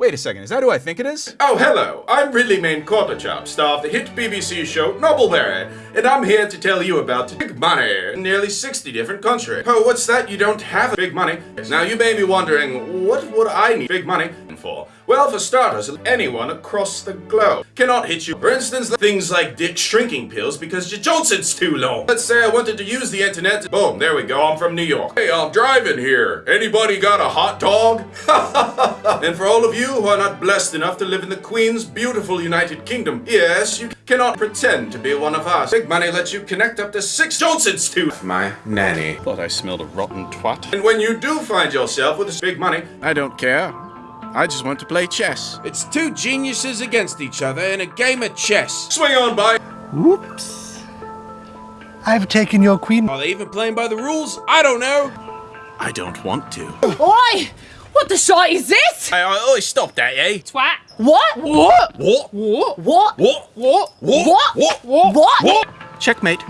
Wait a second, is that who I think it is? Oh, hello. I'm Ridley Main Quarterchop, star of the hit BBC show Nobleberry, and I'm here to tell you about big money in nearly 60 different countries. Oh, what's that? You don't have big money? Now, you may be wondering, what would I need big money for? Well, for starters, anyone across the globe cannot hit you. For instance, things like dick shrinking pills because your Johnson's too long. Let's say I wanted to use the internet. Boom, there we go. I'm from New York. Hey, I'm driving here. Anybody got a hot dog? and for all of you who are not blessed enough to live in the Queen's beautiful United Kingdom, yes, you cannot pretend to be one of us. Big money lets you connect up to six Johnsons to my nanny. Thought I smelled a rotten twat. And when you do find yourself with this big money, I don't care. I just want to play chess. It's two geniuses against each other in a game of chess. swing on by. Whoops. I've taken your queen. Are they even playing by the rules? I don't know. I don't want to. Oi! What the shite is this? Hey, oh, stop that, eh? Twat. What? What? What? What? What? What? What? What? What? What? What? Checkmate.